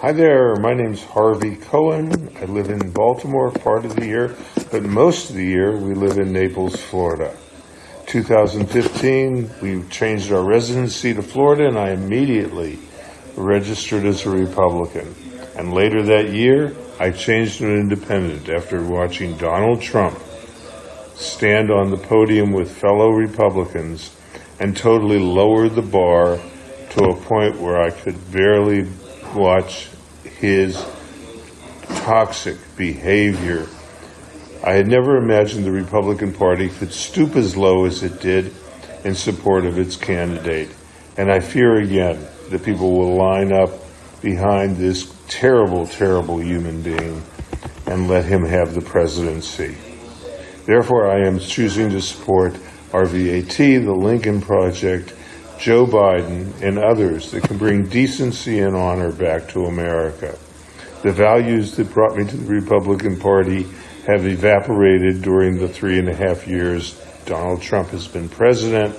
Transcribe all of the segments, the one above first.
Hi there, my name's Harvey Cohen. I live in Baltimore part of the year, but most of the year we live in Naples, Florida. 2015, we changed our residency to Florida and I immediately registered as a Republican. And later that year, I changed to an independent after watching Donald Trump stand on the podium with fellow Republicans and totally lowered the bar to a point where I could barely watch his toxic behavior. I had never imagined the Republican Party could stoop as low as it did in support of its candidate. And I fear again that people will line up behind this terrible, terrible human being and let him have the presidency. Therefore, I am choosing to support RVAT, the Lincoln Project, Joe Biden, and others that can bring decency and honor back to America. The values that brought me to the Republican Party have evaporated during the three and a half years Donald Trump has been president,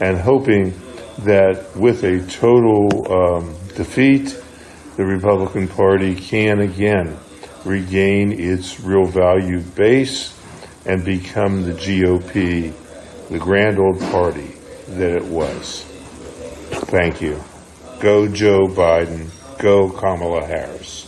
and hoping that with a total um, defeat, the Republican Party can again regain its real value base and become the GOP, the grand old party that it was. Thank you. Go Joe Biden. Go Kamala Harris.